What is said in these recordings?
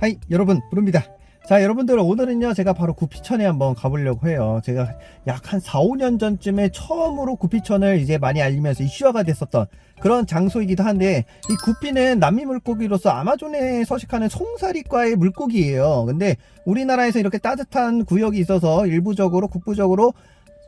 하이 여러분 부릅니다. 자 여러분들 오늘은요 제가 바로 구피천에 한번 가보려고 해요. 제가 약 한 4, 5년 전쯤에 처음으로 구피천을 이제 많이 알리면서 이슈화가 됐었던 그런 장소이기도 한데 이 구피는 남미 물고기로서 아마존에 서식하는 송사리과의 물고기예요. 근데 우리나라에서 이렇게 따뜻한 구역이 있어서 일부적으로 국부적으로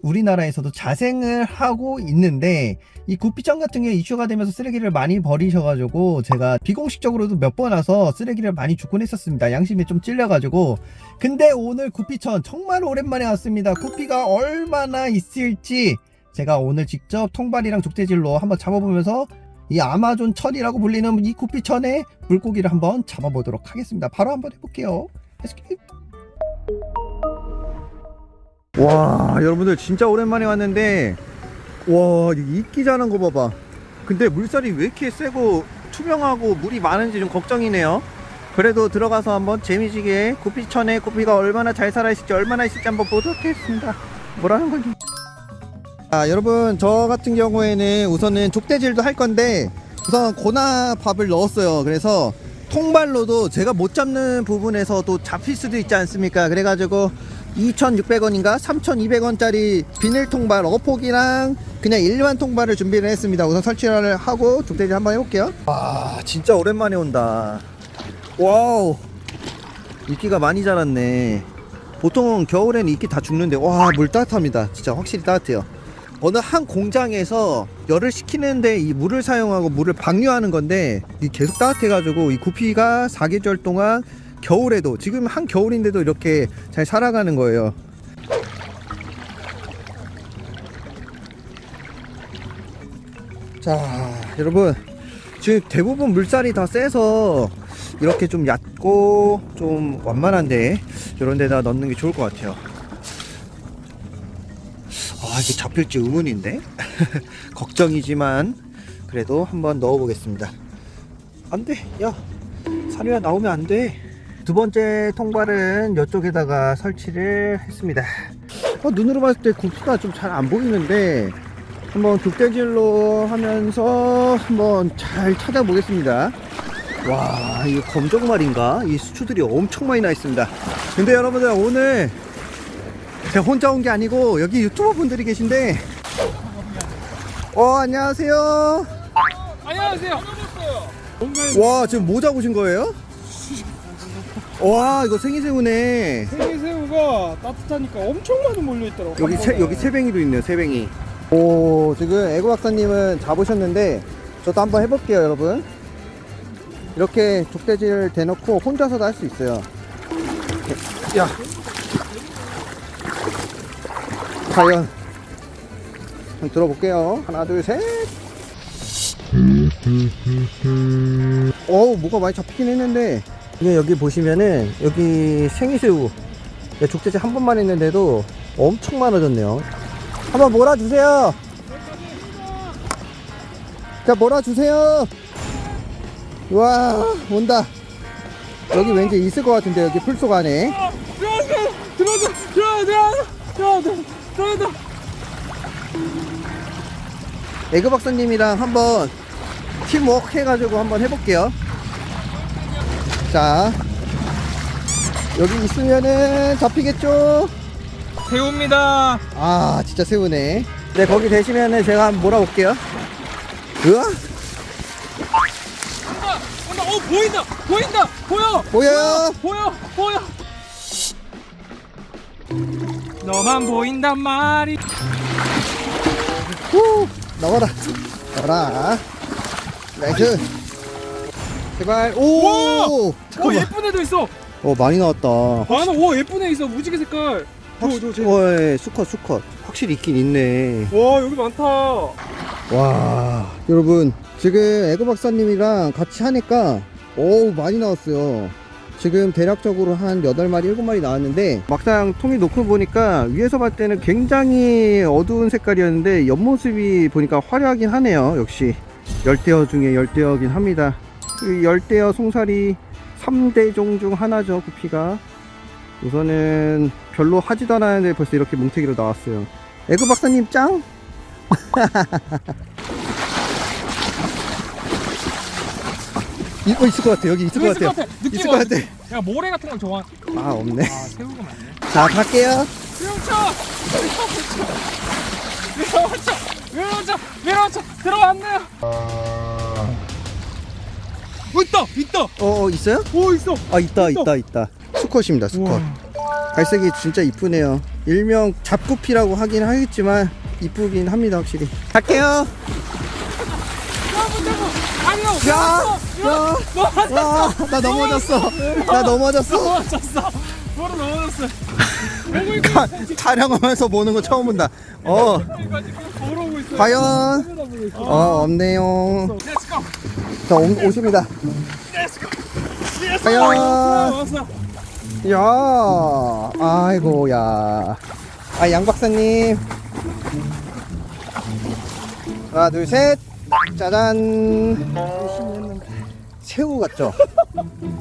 우리나라에서도 자생을 하고 있는데 이 구피천 같은 게 이슈가 되면서 쓰레기를 많이 버리셔가지고 제가 비공식적으로도 몇 번 와서 쓰레기를 많이 줍곤 했었습니다. 양심이 좀 찔려가지고. 근데 오늘 구피천 정말 오랜만에 왔습니다. 구피가 얼마나 있을지 제가 오늘 직접 통발이랑 족대질로 한번 잡아보면서 이 아마존 천이라고 불리는 이 구피천의 물고기를 한번 잡아보도록 하겠습니다. 바로 한번 해볼게요. Let's it. 와 여러분들 진짜 오랜만에 왔는데 와 이끼 자란 거 봐봐. 근데 물살이 왜 이렇게 세고 투명하고 물이 많은지 좀 걱정이네요. 그래도 들어가서 한번 재미지게 구피천에 구피가 얼마나 잘 살아있을지 얼마나 있을지 한번 보도록 하겠습니다. 뭐라는 거지. 아 여러분 저 같은 경우에는 우선은 족대질도 할 건데 우선 고나 밥을 넣었어요. 그래서 통발로도 제가 못 잡는 부분에서도 잡힐 수도 있지 않습니까? 그래가지고 2,600원인가? 3,200원짜리 비닐 통발 어폭이랑 그냥 일반 통발을 준비를 했습니다. 우선 설치를 하고 족대질 한번 해볼게요. 와 진짜 오랜만에 온다. 와우. 이끼가 많이 자랐네. 보통 겨울에는 이끼 다 죽는데 와 물 따뜻합니다. 진짜 확실히 따뜻해요. 어느 한 공장에서 열을 식히는데 이 물을 사용하고 물을 방류하는 건데 이 계속 따뜻해가지고 이 구피가 사계절 동안 겨울에도 지금 한 겨울인데도 이렇게 잘 살아가는 거예요. 자 여러분. 지금 대부분 물살이 다 세서 이렇게 좀 얕고 좀 완만한데 이런 데다 넣는 게 좋을 것 같아요. 아 이게 잡힐지 의문인데? 걱정이지만 그래도 한번 넣어 보겠습니다. 안돼. 야 사료야 나오면 안돼 두 번째 통발은 이쪽에다가 설치를 했습니다. 어, 눈으로 봤을 때 굽기가 좀 잘 안 보이는데 한번 족대질로 하면서 한번 잘 찾아보겠습니다. 와 이거 검정말인가? 이 수초들이 엄청 많이 나 있습니다. 근데 여러분들 오늘 제가 혼자 온 게 아니고 여기 유튜버 분들이 계신데. 어 안녕하세요. 안녕하세요. 와 지금 뭐 잡으신 거예요? 와 이거 생이새우네. 생이새우가 따뜻하니까 엄청 많이 몰려 있더라고. 여기 세, 여기 새뱅이도 있네요 새뱅이. 오 지금 애고 박사님은 잡으셨는데 저도 한번 해볼게요 여러분. 이렇게 족대질 대놓고 혼자서도 할 수 있어요. 야. 과연. 한번 들어볼게요. 하나 둘셋. 어우 뭐가 많이 잡히긴 했는데 이게 여기 보시면은 여기 생이새우 네, 족대질 한 번만 했는데도 엄청 많아졌네요 한번 몰아주세요 자 몰아주세요 와 온다 여기 왠지 있을 것 같은데 여기 풀속 안에 들어오세요. 들어오세요. 들어오세요. 들어오세요. 들어오세요. 에그 박사님이랑 한번 팀워크 해가지고 한번 해볼게요 자 여기 있으면은 잡히겠죠 새우입니다. 아 진짜 새우네 네 거기 되시면은 제가 한번 몰아볼게요 으아 온다. 온다. 어 보인다. 보인다. 보여. 보여요 보여. 보여. 너만 보인단 말이. 후 나와라 나와라 nice 제발 오 와! 오 잠깐만 예쁜 애도 있어. 어 많이 나왔다 많아. 오 예쁜 애 있어. 무지개 색깔. 저, 저, 저. 어, 예, 수컷 수컷 확실히 있긴 있네 와 여기 많다. 와 여러분 지금 에그 박사님이랑 같이 하니까 오 많이 나왔어요 지금 대략적으로 한 8마리 7마리 나왔는데 막상 통이 놓고 보니까 위에서 봤을 때는 굉장히 어두운 색깔이었는데 옆모습이 보니까 화려하긴 하네요 역시 열대어 중에 열대어긴 합니다 이 열대어 송사리 3대종 중 하나죠 그 부피가. 우선은 별로 하지도 않았는데 벌써 이렇게 뭉태기로 나왔어요. 에그 박사님 짱! 이거 있을 것 같아 여기 있을 것 같아 있을 것 같아. 야 모래 같은 걸 좋아 아 없네. 아 세우고 맞네. 자 갈게요. 위로쳐 위로쳐 위로쳐 위로쳐 들어왔네요! 어, 있다! 있다! 어, 어 있어요? 오 있어! 아 있다 있어. 있다 있다 수컷입니다 수컷 우와. 갈색이 진짜 이쁘네요 일명 잡구피라고 하긴 하겠지만 이쁘긴 합니다 확실히 갈게요! 야! 야! 와, 나 넘어졌어 나 넘어졌어 넘어졌어! 바로 넘어졌어! 가- 촬영하면서 보는 거 처음 본다 어 과연 어. 어 없네요! 자 오, 오십니다. 왔어! 야 아이고 야아 양 박사님 하나 둘 셋 짜잔 새우 같죠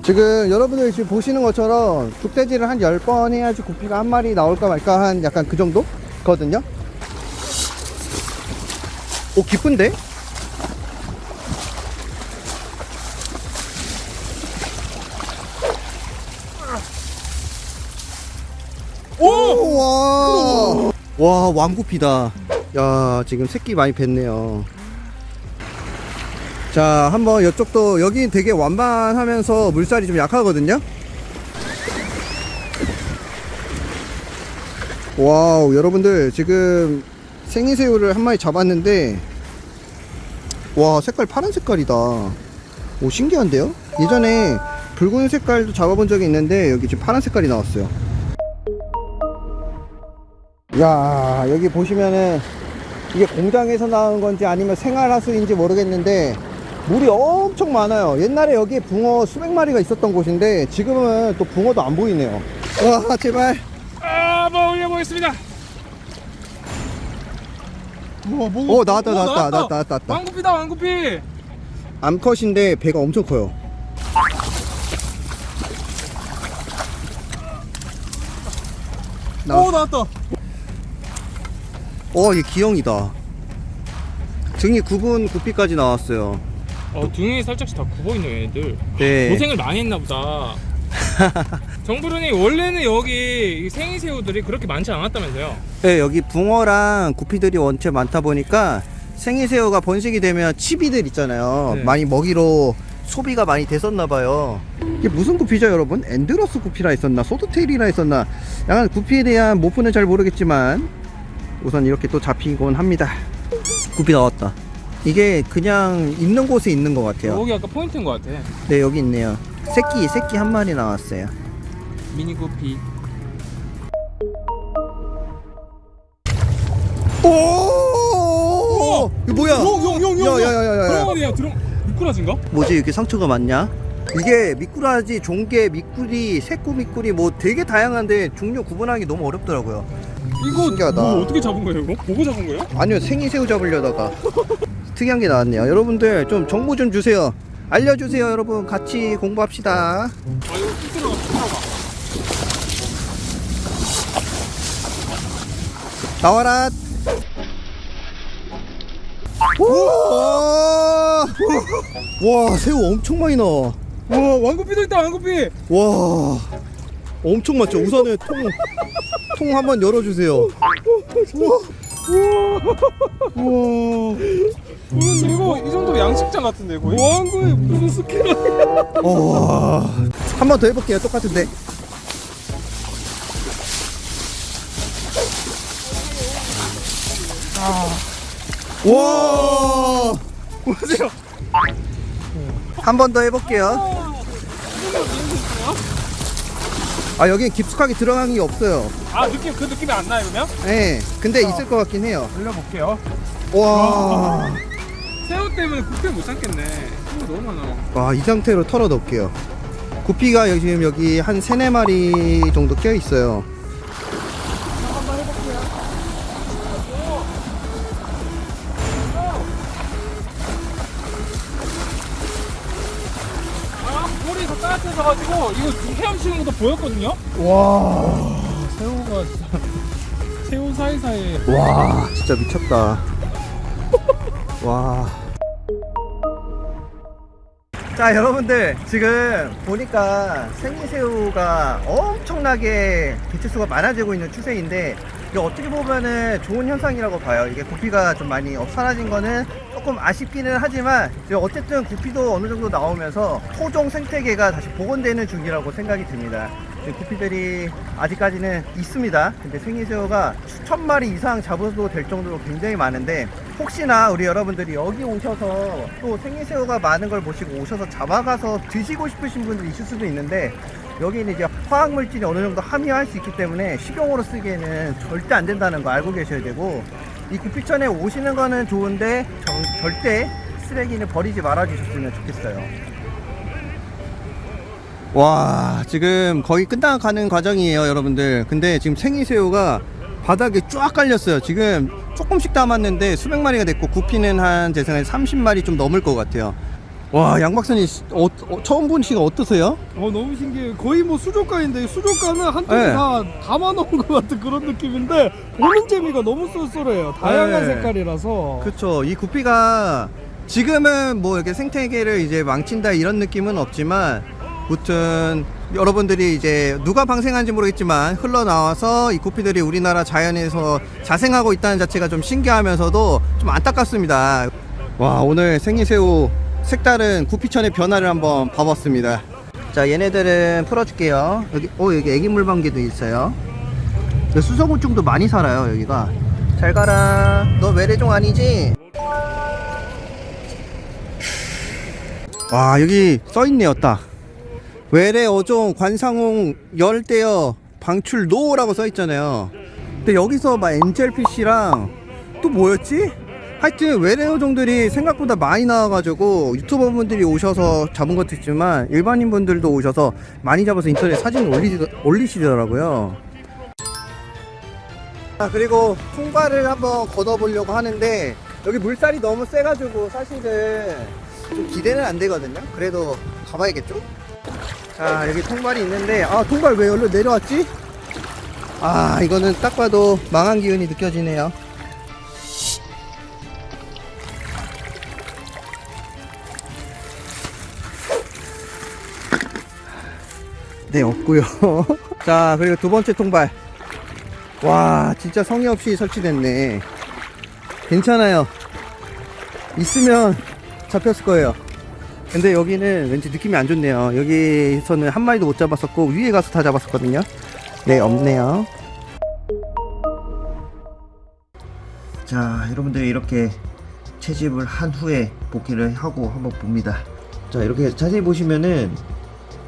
지금 여러분들 지금 보시는 것처럼 족대지를 한 10번 해야지 구피가 한 마리 나올까 말까 한 약간 그 정도 거든요 오 기쁜데 오! 와, 와 왕구피다. 야 지금 새끼 많이 뱄네요. 자 한번 이쪽도 여기 되게 완만하면서 물살이 좀 약하거든요. wow 여러분들 지금 생이새우를 한 마리 잡았는데 와 색깔 파란 색깔이다. 오 신기한데요? 예전에 붉은 색깔도 잡아본 적이 있는데 여기 지금 파란 색깔이 나왔어요. 야 여기 보시면은 이게 공장에서 나온 건지 아니면 생활하수인지 모르겠는데 물이 엄청 많아요 옛날에 여기 붕어 수백 마리가 있었던 곳인데 지금은 또 붕어도 안 보이네요 와 제발 아, 한번 올려보겠습니다. 우와, 뭐, 어, 나왔다, 나왔다, 나왔다, 나왔다, 나왔다. 왕구피다, 왕구피. 암컷인데 배가 엄청 커요 나왔- 오, 나왔다. 어, 얘 기형이다 등이 9분 9피까지 나왔어요 어, 등에 살짝씩 다 굽어 있는 얘네들. 네 고생을 많이 했나 보다. 정부르님 원래는 여기 이 생이새우들이 그렇게 많지 않았다면서요? 네, 여기 붕어랑 구피들이 원체 많다 보니까 생이새우가 번식이 되면 치비들 있잖아요. 네. 많이 먹이로 소비가 많이 됐었나 봐요. 이게 무슨 구피죠, 여러분? Endler's 구피라 했었나? swordtail이라 했었나? 약간 구피에 대한 morph는 잘 모르겠지만 우선 이렇게 또 잡히곤 합니다. 구피 나왔다. 이게 그냥 있는 곳에 있는 것 같아요. 여기 아까 포인트인 것 같아. 네, 여기 있네요. 새끼, 새끼 한 마리 나왔어요. 미니 구피. 오! 뭐야? 용, 용, 용, 용. 야야야야야. 들어가네요. 들어. 미꾸라지인가? 뭐지 이렇게 상처가 많냐? 이게 미꾸라지, 종개, 미꾸리, 새꼬 미꾸리 뭐 되게 다양한데 종류 구분하기 너무 어렵더라고요. 이거 신기하다. 뭐 어떻게 잡은 거예요, 이거? 보고 잡은 거예요? 아니요 생이 새우 잡으려다가 특이한 게 나왔네요. 여러분들 좀 정보 좀 주세요. 알려주세요 여러분 같이 공부합시다. 이거. 나와라. 와, 와 새우 엄청 많이 나와. 와, 왕구피도 있다, 왕구피. 와 엄청 많죠 우선은 통, 통 한번 열어주세요 우와 우와 이거 이 정도 양식장 같은데 거의? 왕구에 무슨 스킬? 한번 더 해볼게요 똑같은데 와 보세요. 한 번 더 해볼게요 아 여긴 깊숙하게 들어간 게 없어요 아 느낌 그 느낌이 안 나요 그러면? 예 근데 있을 것 같긴 해요 돌려볼게요. 와 새우 때문에 구피 못 참겠네. 새우 너무 많아. 와, 이 상태로 털어 놓을게요. 구피가 지금 여기 한 세네 마리 정도 껴 있어요. 헤엄치는 것도 보였거든요. 와, 새우가 진짜 새우 사이사이에 와, 진짜 미쳤다. 와. 자 여러분들 지금 보니까 생이새우가 엄청나게 개체수가 많아지고 있는 추세인데 이게 어떻게 보면은 좋은 현상이라고 봐요. 이게 구피가 좀 많이 어, 사라진 거는 조금 아쉽기는 하지만 어쨌든 구피도 어느 정도 나오면서 토종 생태계가 다시 복원되는 중이라고 생각이 듭니다. 구피들이 아직까지는 있습니다. 근데 생이새우가 수천 마리 이상 잡아도 될 정도로 굉장히 많은데 혹시나 우리 여러분들이 여기 오셔서 또 생이새우가 많은 걸 보시고 오셔서 잡아가서 드시고 싶으신 분들이 있을 수도 있는데 여기는 이제 화학물질이 어느 정도 함유할 수 있기 때문에 식용으로 쓰기에는 절대 안 된다는 거 알고 계셔야 되고 이 구피천에 오시는 거는 좋은데 정- 절대 쓰레기는 버리지 말아 주셨으면 좋겠어요. 와 지금 거의 끝나가는 과정이에요 여러분들. 근데 지금 생이새우가 바닥에 쫙 깔렸어요. 지금 조금씩 담았는데 수백 마리가 됐고 구피는 한 제 생각에 30마리 좀 넘을 것 같아요 와 양박사님 어, 어, 처음 보시가 어떠세요? 어 너무 신기해요. 거의 뭐 수족관인데 수족관은 한쪽에 네. 다 담아놓은 것 같은 그런 느낌인데 보는 재미가 너무 쏠쏠해요. 다양한 네. 색깔이라서. 그쵸 이 구피가 지금은 뭐 이렇게 생태계를 이제 망친다 이런 느낌은 없지만 무튼 여러분들이 이제 누가 방생한지 모르겠지만 흘러나와서 이 구피들이 우리나라 자연에서 자생하고 있다는 자체가 좀 신기하면서도 좀 안타깝습니다 와 오늘 생이새우 색다른 구피천의 변화를 한번 봐봤습니다. 자 얘네들은 풀어줄게요. 여기 오 여기 애기 물방개도 있어요. 수소곤충도 많이 살아요 여기가. 잘 가라. 너 외래종 아니지? 와 여기 써있네요 딱. 외래 어종 관상용 열대어 방출 no라고 써있잖아요. 근데 여기서 막 angelfish랑 또 뭐였지? 하여튼 외래 어종들이 생각보다 많이 나와가지고 유튜버 분들이 오셔서 잡은 것도 있지만 일반인 분들도 오셔서 많이 잡아서 인터넷 사진을 올리, 올리시더라고요. 아 그리고 통발을 한번 걷어보려고 하는데 여기 물살이 너무 세가지고 사실은 좀 기대는 안 되거든요. 그래도 가봐야겠죠? 자 여기 통발이 있는데 아 통발 왜 여기로 내려왔지? 아 이거는 딱 봐도 망한 기운이 느껴지네요 네 없고요. 자 그리고 두 번째 통발. 와 진짜 성의 없이 설치됐네. 괜찮아요. 있으면 잡혔을 거예요. 근데 여기는 왠지 느낌이 안 좋네요. 여기서는 한 마리도 못 잡았었고 위에 가서 다 잡았었거든요. 네 없네요. 자 여러분들 이렇게 채집을 한 후에 복귀를 하고 한번 봅니다. 자 이렇게 자세히 보시면은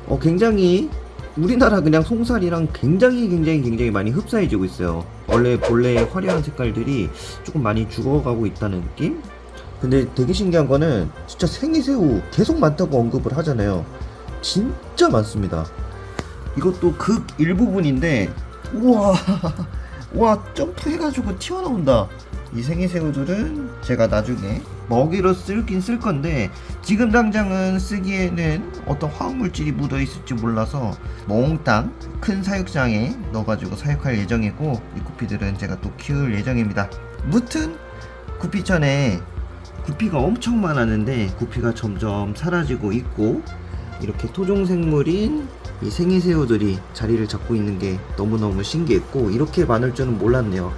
어 굉장히 우리나라 그냥 송살이랑 굉장히 굉장히 굉장히 많이 흡사해지고 있어요. 원래 본래의 화려한 색깔들이 조금 많이 죽어가고 있다는 느낌? 근데 되게 신기한 거는 진짜 생이새우 계속 많다고 언급을 하잖아요. 진짜 많습니다. 이것도 극 일부분인데 우와 와 점프해가지고 튀어나온다. 이 생이새우들은 제가 나중에 먹이로 쓸긴 쓸 건데 지금 당장은 쓰기에는 어떤 화학물질이 묻어 있을지 몰라서 몽땅 큰 사육장에 넣어가지고 사육할 예정이고 이 구피들은 제가 또 키울 예정입니다. 무튼 구피천에 구피가 엄청 많았는데 구피가 점점 사라지고 있고 이렇게 토종생물인 이 생이새우들이 자리를 잡고 있는 게 너무너무 신기했고 이렇게 많을 줄은 몰랐네요.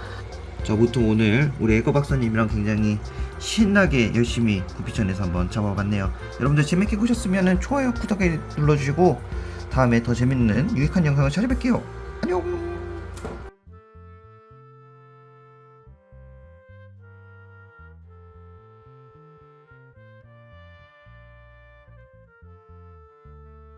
자 무튼 오늘 우리 에거 박사님이랑 굉장히 신나게 열심히 구피천에서 한번 잡아봤네요. 여러분들 재밌게 보셨으면 좋아요 구독에 눌러주시고 다음에 더 재밌는 유익한 영상을 찾아뵐게요. 안녕